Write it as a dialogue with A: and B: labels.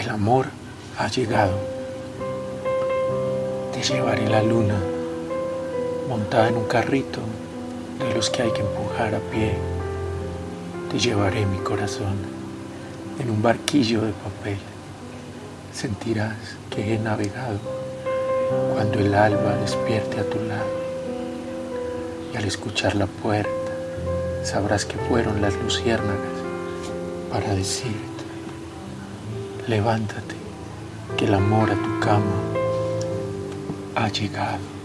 A: El amor ha llegado. Te llevaré la luna montada en un carrito de los que hay que empujar a pie. Te llevaré mi corazón en un barquillo de papel. Sentirás que he navegado cuando el alba despierte a tu lado. Y al escuchar la puerta, sabrás que fueron las luciérnagas para decirte, levántate, que el amor a tu cama ha llegado.